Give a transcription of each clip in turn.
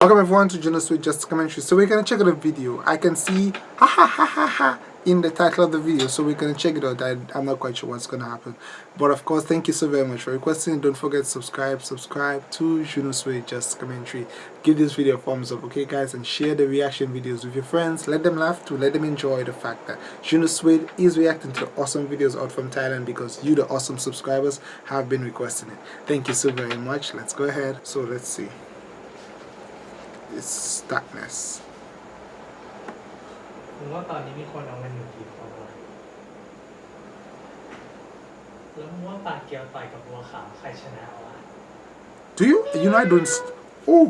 Welcome everyone to Juno Sweet Just Commentary. So we're gonna check out a video. I can see ha ha ha ha ha in the title of the video. So we're gonna check it out. I, am not quite sure what's gonna happen. But of course, thank you so very much for requesting. Don't forget to subscribe, subscribe to Juno Sweet Just Commentary. Give this video a thumbs up, okay guys, and share the reaction videos with your friends. Let them laugh to let them enjoy the fact that Juno Sweet is reacting to the awesome videos out from Thailand because you, the awesome subscribers, have been requesting it. Thank you so very much. Let's go ahead. So let's see. It's stuckness ผมว่าตอนนี้มีคนเอาเงินอยู่กี่คนวะแล้วมึงว่าปลาเกียวต่อยกับบัวขาวใครชนะวะ Do you? You know I don't... Oh!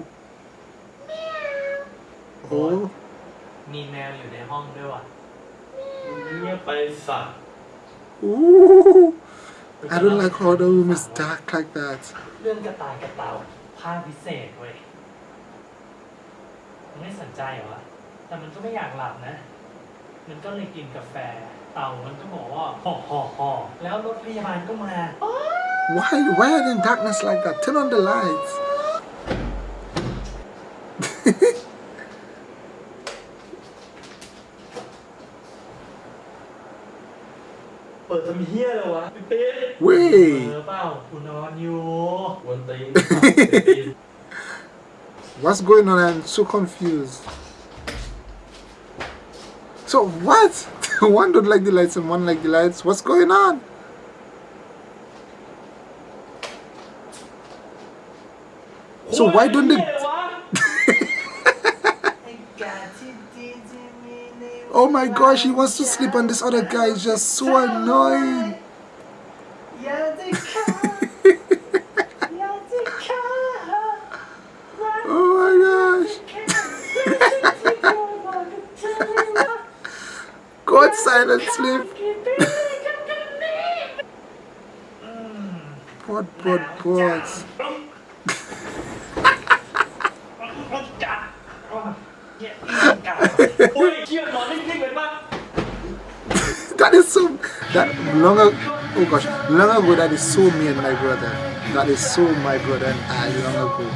Oh! มีแมวอยู่ในห้องด้วยวะเงียบไปสัตว์ Ooh! I don't like how the room is dark like that. เรื่องกระต่ายกระเต่าภาคพิเศษเว้ย ไม่สนใจเหรอแต่มันก็ไม่อยากหลับนะ มันก็เลยกินกาแฟ เต่ามันก็บอกว่าห่อห่อห่อแล้วรถพยาบาลก็มา Why? Why are they in darkness like that? Turn on the lights. เปิดทำเฮี้ยเลยวะพี่ปิ๊ดเว้ยเออเปล่ากูนอนอยู่วนตีน What's going on? I'm so confused. So what? one don't like the lights and one like the lights. What's going on? So why don't they? Oh my gosh, he wants to sleep and this other guy is just so annoying. oh my gosh. God silent sleep. Pod, pod, pods. that is so that long ago oh gosh long ago that is so me and my brother that is so my brother and I long ago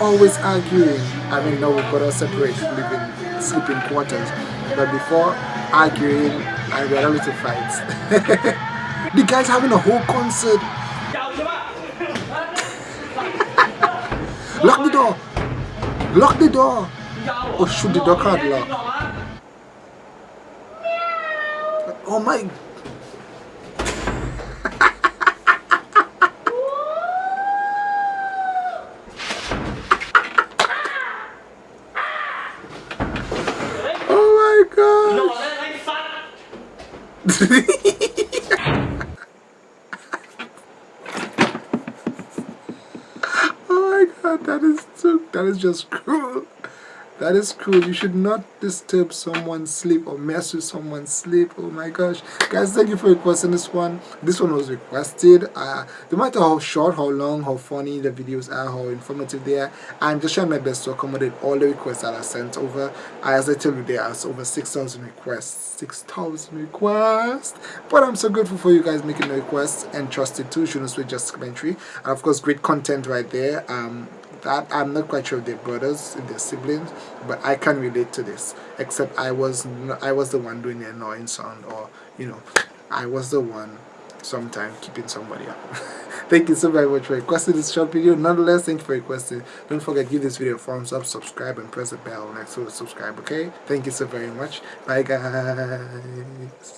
always arguing I mean now we've got our separate living sleeping quarters but before arguing and we are a to fight. the guy's having a whole concert. Lock the door. Lock the door. Oh shoot the door can't lock. Oh my Oh my god Oh my god that is so that is just cruel that is cruel. You should not disturb someone's sleep or mess with someone's sleep. Oh my gosh. Guys, thank you for requesting this one. This one was requested. Uh, no matter how short, how long, how funny the videos are, how informative they are, I'm just trying my best to accommodate all the requests that are sent over. As I tell you, there are over 6,000 requests. 6,000 requests. But I'm so grateful for you guys making the requests and trusted too. Juno Sweet Just Commentary. And of course, great content right there. Um, that I'm not quite sure if they're brothers, if they're siblings, but I can relate to this. Except I was I was the one doing the annoying sound, or you know, I was the one sometimes keeping somebody up. thank you so very much for requesting this short video. Nonetheless, thank you for requesting. Don't forget give this video a thumbs up, subscribe, and press the bell next to subscribe. Okay? Thank you so very much. Bye guys.